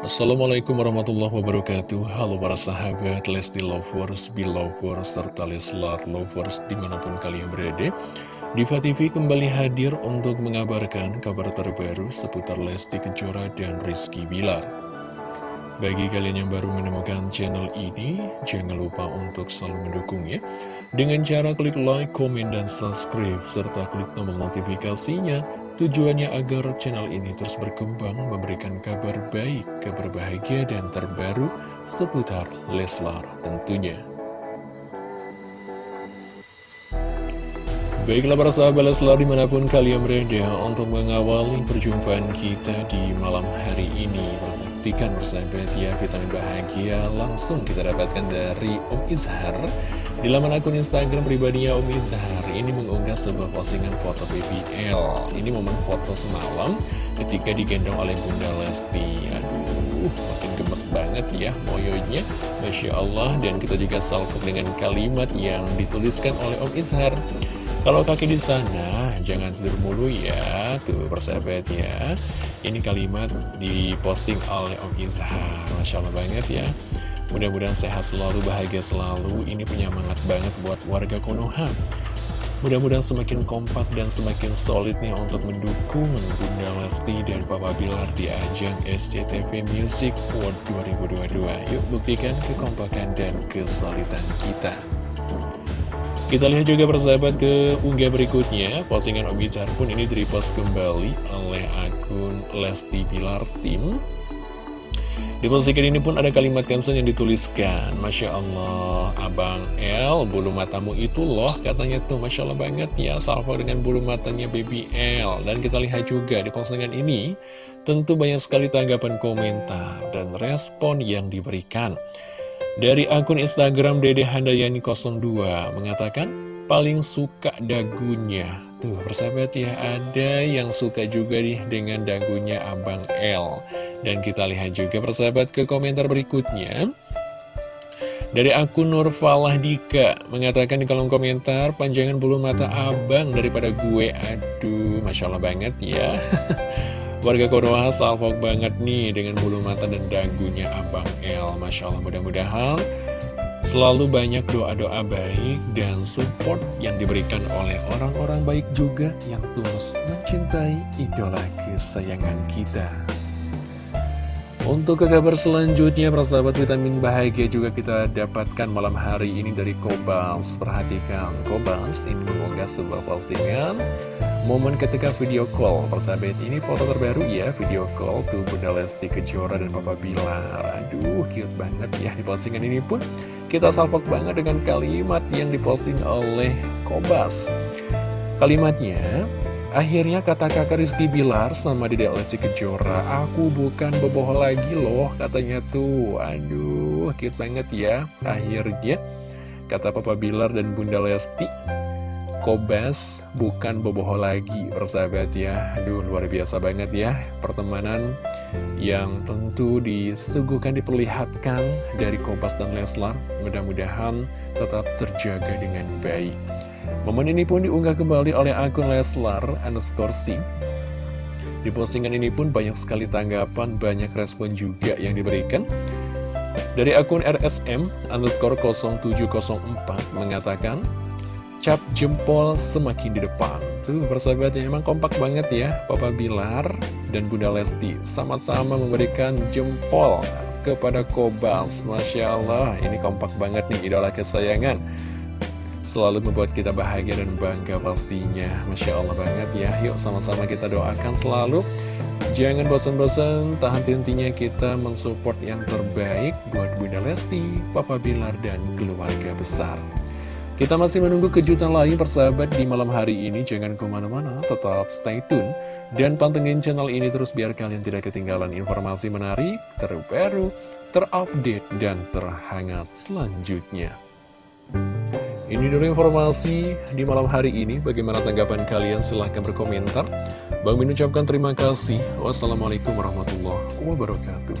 Assalamualaikum warahmatullahi wabarakatuh. Halo para sahabat Lesti Lovers, Belovers, serta Leslar Lovers di mana pun kalian berada. Diva TV kembali hadir untuk mengabarkan kabar terbaru seputar Lesti Kejora dan Rizky Bilar. Bagi kalian yang baru menemukan channel ini, jangan lupa untuk selalu mendukungnya. Dengan cara klik like, komen, dan subscribe, serta klik tombol notifikasinya. Tujuannya agar channel ini terus berkembang, memberikan kabar baik, kabar bahagia, dan terbaru seputar Leslar tentunya. Baiklah para sahabat Leslar di mana pun kalian berada untuk mengawali perjumpaan kita di malam hari ini buktikan bersahabat ya vitamin bahagia. Langsung kita dapatkan dari Om Izhar. Di laman akun Instagram pribadinya Om Izhar. Ini mengunggah sebuah postingan foto BBL ini momen foto semalam ketika digendong oleh Bunda Lesti aduh makin gemes banget ya moyonya Masya Allah dan kita juga salvo dengan kalimat yang dituliskan oleh Om Izhar kalau kaki di sana, jangan tidur mulu ya. Tuh, persahabat ya. Ini kalimat diposting oleh Om Izhar. Masya Allah banget ya. Mudah-mudahan sehat selalu, bahagia selalu. Ini penyemangat banget buat warga Konoha. Mudah-mudahan semakin kompak dan semakin solid nih untuk mendukung Bunda Lesti dan Papa Bilar di ajang SCTV Music World 2022. Yuk buktikan kekompakan dan kesolidan kita. Kita lihat juga persahabat ke unggah berikutnya Postingan Om Izhar pun ini direpost kembali oleh akun Lesti Pilar Tim Di postingan ini pun ada kalimat caption yang dituliskan Masya Allah, Abang L, bulu matamu itu loh Katanya tuh, Masya Allah banget ya Salvo dengan bulu matanya Baby L Dan kita lihat juga di postingan ini Tentu banyak sekali tanggapan komentar dan respon yang diberikan dari akun Instagram Dede Handayani 02 mengatakan paling suka dagunya. Tuh persahabat ya, ada yang suka juga nih dengan dagunya Abang L. Dan kita lihat juga persahabat ke komentar berikutnya. Dari akun Nurfalah Dika mengatakan di kolom komentar panjangan bulu mata abang daripada gue. Aduh, Masya Allah banget ya. Warga Konoha salvok banget nih dengan bulu mata dan dagunya Abang El. Masya Allah mudah-mudahan selalu banyak doa-doa baik dan support yang diberikan oleh orang-orang baik juga yang tulus mencintai idola kesayangan kita. Untuk ke kabar selanjutnya, persahabat vitamin bahagia juga kita dapatkan malam hari ini dari Kobas. Perhatikan, Kobas ini mengunggah sebuah postingan Momen ketika video call, persahabat ini foto terbaru ya, video call tuh Bunda Lesti Kejora dan Papa Bilar. Aduh, cute banget ya di postingan ini pun kita salpok banget dengan kalimat yang diposting oleh Kobas. Kalimatnya, akhirnya kata kakak Rizky Bilar sama di Lesti Kejora, aku bukan boboh lagi loh katanya tuh. Aduh, cute banget ya. Akhirnya, kata Papa Bilar dan Bunda Lesti, Kobas bukan boboho lagi persahabat ya Aduh luar biasa banget ya Pertemanan yang tentu disuguhkan diperlihatkan dari Kobas dan Leslar Mudah-mudahan tetap terjaga dengan baik Momen ini pun diunggah kembali oleh akun Leslar underscore Di postingan ini pun banyak sekali tanggapan, banyak respon juga yang diberikan. Dari akun RSM underscore 0704 mengatakan cap jempol semakin di depan. Tuh persahabatnya emang kompak banget ya Papa Bilar dan Bunda Lesti Sama-sama memberikan jempol kepada Kobas. Masya Allah ini kompak banget nih idola kesayangan Selalu membuat kita bahagia dan bangga pastinya Masya Allah banget ya Yuk sama-sama kita doakan selalu Jangan bosan-bosan, tahan intinya kita mensupport yang terbaik buat Bunda Lesti, Papa Bilar, dan keluarga besar. Kita masih menunggu kejutan lain persahabat di malam hari ini. Jangan ke mana-mana, tetap stay tune. Dan pantengin channel ini terus biar kalian tidak ketinggalan informasi menarik, terbaru, terupdate, dan terhangat selanjutnya. Ini dulu informasi di malam hari ini. Bagaimana tanggapan kalian? Silahkan berkomentar. Bang Min ucapkan terima kasih. Wassalamualaikum warahmatullahi wabarakatuh.